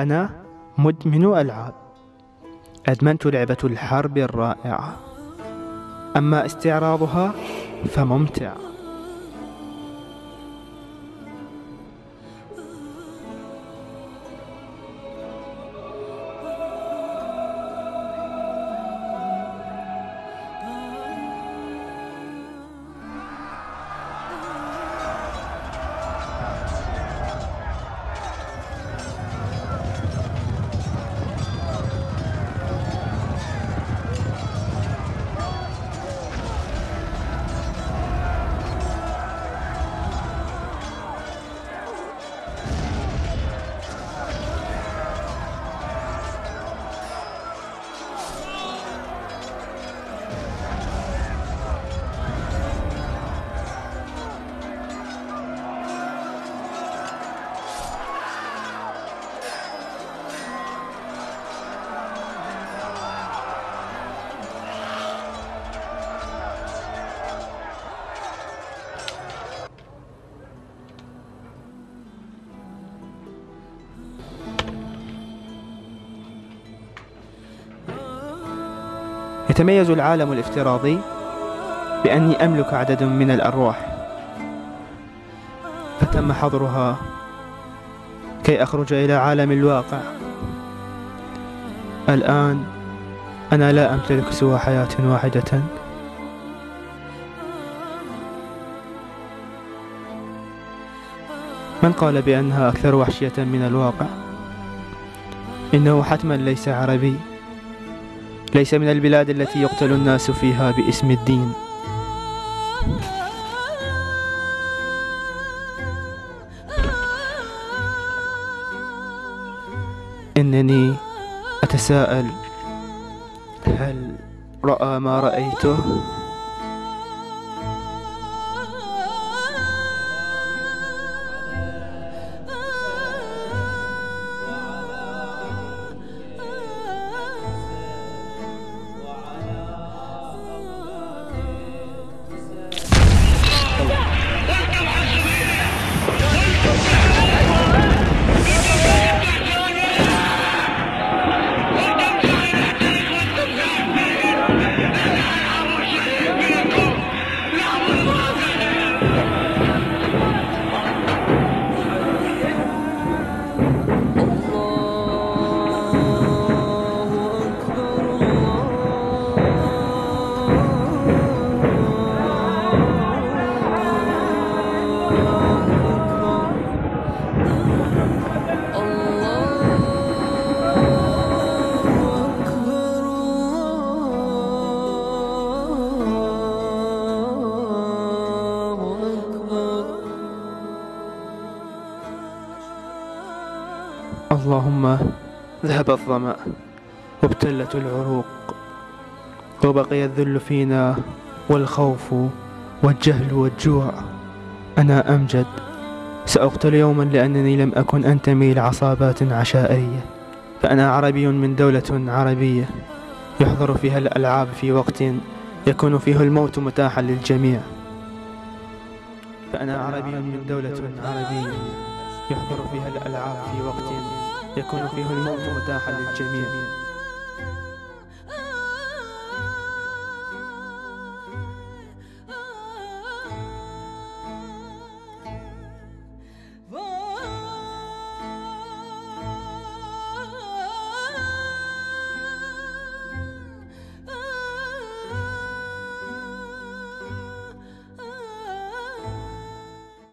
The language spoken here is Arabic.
أنا مدمن ألعاب. أدمنت لعبة الحرب الرائعة. أما استعراضها فممتع. يتميز العالم الافتراضي بأني أملك عدد من الأرواح فتم حظرها كي أخرج إلى عالم الواقع. الآن أنا لا أمتلك سوى حياة واحدة. من قال بأنها أكثر وحشية من الواقع؟ إنه حتما ليس عربي. ليس من البلاد التي يقتل الناس فيها باسم الدين إنني أتساءل هل رأى ما رأيته؟ اللهم. ذهب الظمأ. وابتلت العروق. وبقي الذل فينا والخوف والجهل والجوع. أنا أمجد. سأقتل يوما لأنني لم أكن أنتمي لعصابات عشائرية فأنا عربي من دولة عربية. يحضر فيها الألعاب في وقت يكون فيه الموت متاحا للجميع. فأنا عربي من دولة عربية. يحضر فيها الألعاب في وقت يكون فيه الموت متاحا للجميع.